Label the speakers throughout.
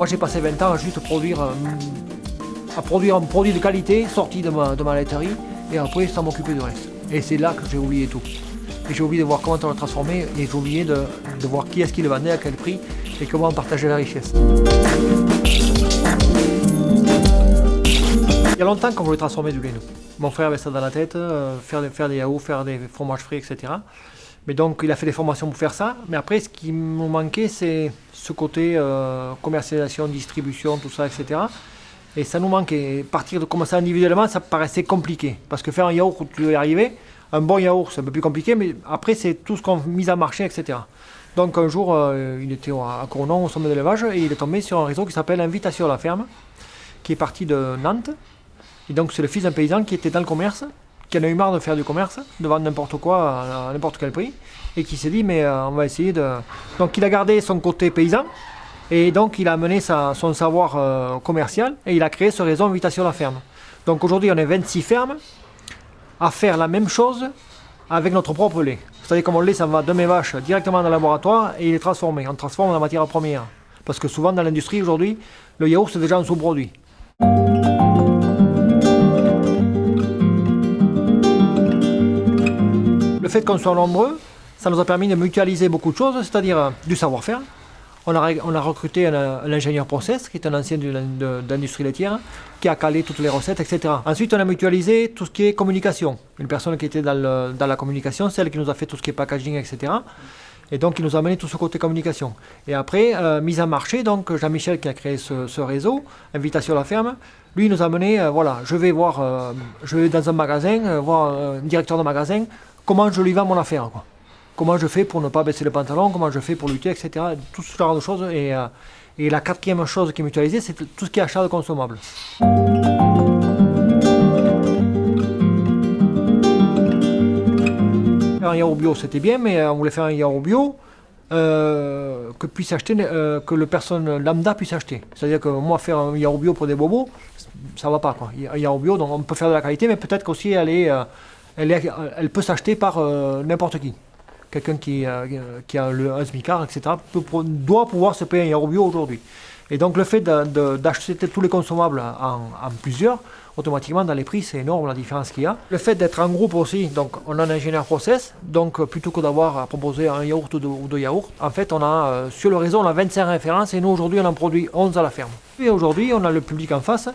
Speaker 1: Moi j'ai passé 20 ans à juste produire, euh, à produire un produit de qualité sorti de ma, de ma laiterie et après sans m'occuper du reste. Et c'est là que j'ai oublié tout. Et j'ai oublié de voir comment on le transformait et j'ai oublié de, voir qui est-ce qui le vendait, à quel prix et comment on partageait la richesse. Il y a longtemps qu'on voulait transformer du lait. Mon frère avait ça dans la tête, euh, faire, faire des yaourts, faire des fromages frais, etc. Mais donc il a fait des formations pour faire ça. Mais après, ce qui me manquait, c'est ce côté euh, commercialisation, distribution, tout ça, etc. Et ça nous manquait. Partir de commencer individuellement, ça paraissait compliqué. Parce que faire un yaourt tu veux y arriver, un bon yaourt, c'est un peu plus compliqué, mais après, c'est tout ce qu'on mise à marcher, etc. Donc un jour, euh, il était à Cournon, au sommet de l'élevage, et il est tombé sur un réseau qui s'appelle Invitation à la ferme, qui est parti de Nantes. Et donc c'est le fils d'un paysan qui était dans le commerce, qui en a eu marre de faire du commerce, de vendre n'importe quoi à n'importe quel prix, et qui s'est dit, mais euh, on va essayer de... Donc il a gardé son côté paysan, et donc il a amené son savoir euh, commercial, et il a créé ce réseau Invitation à la ferme. Donc aujourd'hui, on est 26 fermes à faire la même chose avec notre propre lait. C'est-à-dire que mon lait, ça va de mes vaches directement dans le laboratoire et il est transformé. On transforme en matière première. Parce que souvent dans l'industrie aujourd'hui, le yaourt c'est déjà un sous-produit. Fait qu'on soit nombreux, ça nous a permis de mutualiser beaucoup de choses, c'est-à-dire euh, du savoir-faire. On a, on a recruté un, un ingénieur process, qui est un ancien d'industrie laitière, qui a calé toutes les recettes, etc. Ensuite, on a mutualisé tout ce qui est communication. Une personne qui était dans, la communication, celle qui nous a fait tout ce qui est packaging, etc. Et donc, il nous a amené tout ce côté communication. Et après, euh, mise en marché, donc Jean-Michel qui a créé ce, réseau, Invitation à la ferme, lui il nous a amené, euh, voilà, je vais voir, euh, je vais dans un magasin, euh, voir euh, un directeur de magasin, comment je lui vends mon affaire, quoi. Comment je fais pour ne pas baisser le pantalon, comment je fais pour lutter, etc. Tout ce genre de choses. Et, euh, et la quatrième chose qui est mutualisée, c'est tout ce qui est achat de consommables. Un yaourt bio, c'était bien, mais euh, on voulait faire un yaourt bio euh, que, puisse acheter, que le personne lambda puisse acheter. C'est-à-dire que moi, faire un yaourt bio pour des bobos, ça va pas. Quoi. Un yaourt bio, donc on peut faire de la qualité, mais peut-être qu'aussi euh, elle, est- elle peut s'acheter par euh, n'importe qui. Quelqu'un qui, euh, a le, un smicard, etc., doit pouvoir se payer un yaourt bio aujourd'hui. Et donc le fait d'acheter tous les consommables en, plusieurs, automatiquement dans les prix, c'est énorme la différence qu'il y a. Le fait d'être en groupe aussi, donc on a un ingénieur process, donc euh, plutôt que d'avoir à proposer un yaourt ou deux, ou deux yaourts, en fait on a euh, sur le réseau on a 25 références et nous aujourd'hui on en produit 11 à la ferme. Et aujourd'hui on a le public en face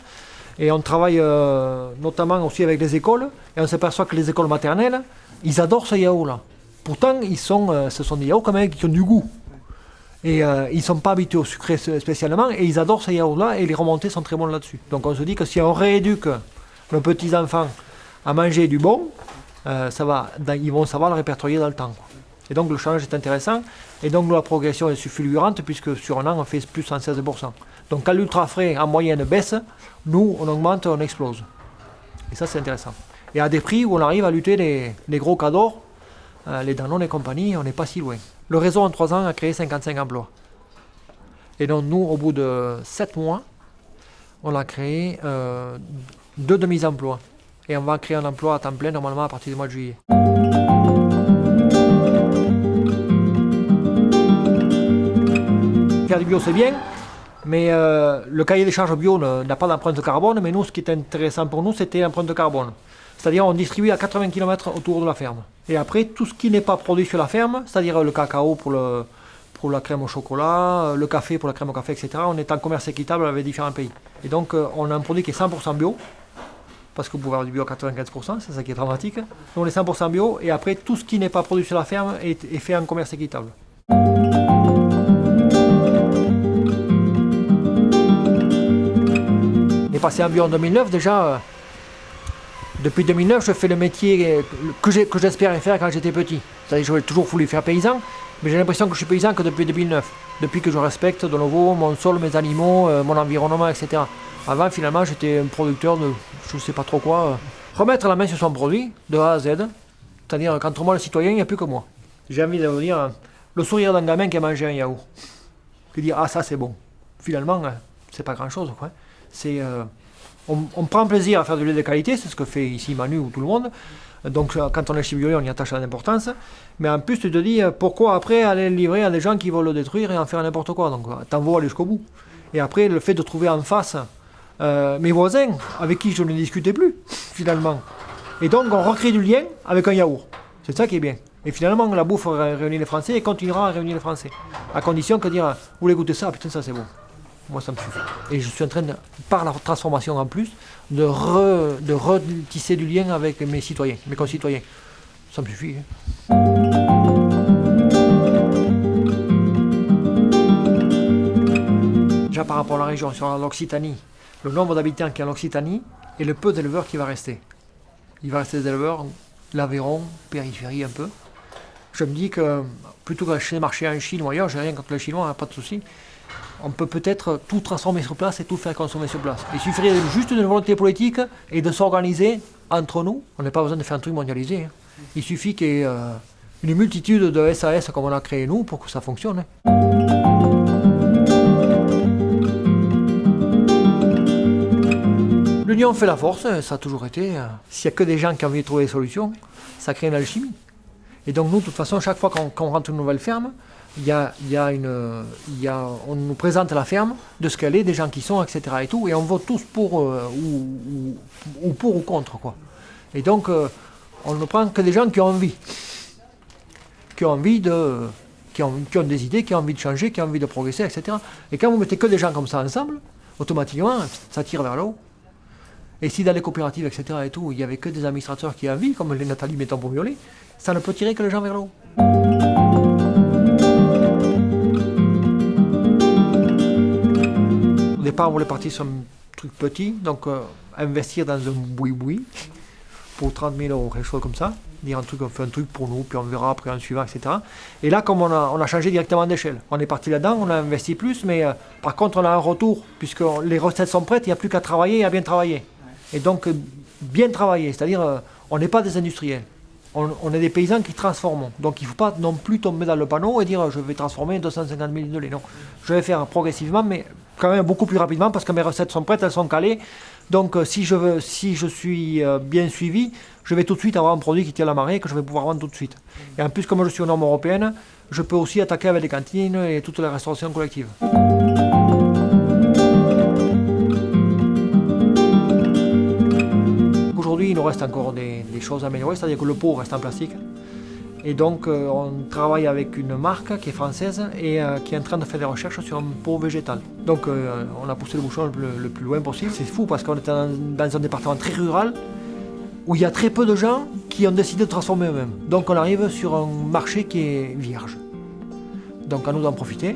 Speaker 1: et on travaille euh, notamment aussi avec les écoles et on s'aperçoit que les écoles maternelles, ils adorent ce yaourt là. Pourtant ils sont, euh, ce sont des yaourts quand même qui ont du goût. Et euh, ils ne sont pas habitués au sucré spé- spécialement et ils adorent ces yaourts-là et les remontées sont très bonnes là-dessus. Donc on se dit que si on rééduque nos petits-enfants à manger du bon, ça va, ils vont savoir le répertorier dans le temps. Et donc le challenge est intéressant et donc la progression est fulgurante puisque sur un an on fait plus 116%. Donc quand l'ultra frais en moyenne baisse, nous on augmente, on explose. Et ça c'est intéressant. Et à des prix où on arrive à lutter les, les gros cadors, euh, les Danone et compagnie, on n'est pas si loin. Le réseau en 3 ans a créé 55 emplois. Et donc nous, au bout de 7 mois, on a créé euh, deux demi-emplois. Et on va créer un emploi à temps plein normalement à partir du mois de juillet. Faire du bio c'est bien, mais euh, le cahier des charges bio n'a pas d'empreinte carbone, mais nous ce qui est intéressant pour nous c'était l'empreinte carbone. C'est-à-dire on distribue à 80 km autour de la ferme. Et après tout ce qui n'est pas produit sur la ferme, c'est-à-dire le cacao pour, la crème au chocolat, euh, le café pour la crème au café, etc. On est en commerce équitable avec différents pays. Et donc euh, on a un produit qui est 100% bio, parce que vous pouvez avoir du bio à 95%, c'est ça qui est dramatique. Nous on est 100% bio, et après tout ce qui n'est pas produit sur la ferme est fait en commerce équitable. Passé bio en 2009 déjà. euh, depuis 2009, je fais le métier que j'espérais faire quand j'étais petit. C'est-à-dire que j'aurais toujours voulu faire paysan, mais j'ai l'impression que je suis paysan que depuis 2009. Depuis que je respecte de nouveau mon sol, mes animaux, euh, mon environnement, etc. Avant, finalement, j'étais un producteur de je ne sais pas trop quoi. euh. Remettre la main sur son produit, de A à Z, c'est-à-dire qu'entre moi, le citoyen, il n'y a plus que moi. J'ai envie de vous dire, euh, le sourire d'un gamin qui a mangé un yaourt. Qui dit, ah ça c'est bon. Finalement, euh, c'est pas grand-chose. quoi. Euh, on, prend plaisir à faire du lait de qualité, c'est ce que fait ici Manu ou tout le monde. Donc euh, quand on est chez Biolay, on y attache de l'importance. Mais en plus, tu te dis, euh, pourquoi après aller le livrer à des gens qui veulent le détruire et en faire n'importe quoi? Donc t'en aller jusqu'au bout. Et après, le fait de trouver en face mes voisins avec qui je ne discutais plus, finalement. Et donc, on recrée du lien avec un yaourt. C'est ça qui est bien. Et finalement, la bouffe réunit les Français et continuera à réunir les Français. À condition que dire, vous voulez goûter ça, putain, ça c'est bon. Moi, ça me suffit. Et je suis en train, par la transformation en plus, de, de retisser du lien avec mes citoyens, mes concitoyens. Ça me suffit. Hein. Déjà par rapport à la région, sur l'Occitanie, le nombre d'habitants qui y a en Occitanie et le peu d'éleveurs qui va rester. Il va rester des éleveurs, l'Aveyron, périphérie un peu. Je me dis que plutôt que d'acheter des marchés en Chine ou ailleurs, j'ai rien contre le chinois, hein, pas de souci on peut peut-être tout transformer sur place et tout faire consommer sur place. Il suffirait juste d'une volonté politique et de s'organiser entre nous. On n'a pas besoin de faire un truc mondialisé. Hein. Il suffit qu'il y ait euh, une multitude de SAS comme on a créé nous pour que ça fonctionne. Hein. L'union fait la force, ça a toujours été. S'il n'y a que des gens qui ont envie de trouver des solutions, ça crée une alchimie. Et donc nous, de toute façon, chaque fois qu'on rentre une nouvelle ferme, il y a, on nous présente la ferme, de ce qu'elle est, des gens qui sont, etc. Et, tout, et on vote tous pour euh, ou, ou, pour ou contre. Quoi. Et donc, euh, on ne prend que des gens qui ont envie. Qui ont envie de. Qui ont, qui ont, des idées, qui ont envie de changer, qui ont envie de progresser, etc. Et quand vous mettez que des gens comme ça ensemble, automatiquement, ça tire vers le haut. Et si dans les coopératives, etc., et tout, il n'y avait que des administrateurs qui ont envie, comme les Nathalie Metton pour ça ne peut tirer que les gens vers le haut. Départ, on voulait partir sur un truc petit, donc euh, investir dans un boui-boui pour 30 000 euros, quelque chose comme ça. Dire un truc, on fait un truc pour nous, puis on verra après un suivant, etc. Et là, comme on a, on a changé directement d'échelle, on est parti là-dedans, on a investi plus, mais euh, par contre, on a un retour, puisque les recettes sont prêtes, il n'y a plus qu'à travailler et à bien travailler. Et donc, bien travailler, c'est-à-dire, euh, on n'est pas des industriels on, est des paysans qui transforment. Donc il ne faut pas non plus tomber dans le panneau et dire je vais transformer 250 000 de lait. Non, je vais faire progressivement, mais quand même beaucoup plus rapidement parce que mes recettes sont prêtes, elles sont calées. Donc euh, si je, veux, si je suis euh, bien suivi, je vais tout de suite avoir un produit qui tient la marée que je vais pouvoir vendre tout de suite. Et en plus, comme je suis aux normes européennes, je peux aussi attaquer avec les cantines et toute la restauration collective. il nous reste encore des, choses à améliorer, c'est-à-dire que le pot reste en plastique. Et donc, euh, on travaille avec une marque qui est française et euh, qui est en train de faire des recherches sur un pot végétal. Donc, euh, on a poussé le bouchon le, plus loin possible. C'est fou parce qu'on est dans, un département très rural où il y a très peu de gens qui ont décidé de transformer eux-mêmes. Donc, on arrive sur un marché qui est vierge. Donc, à nous d'en profiter.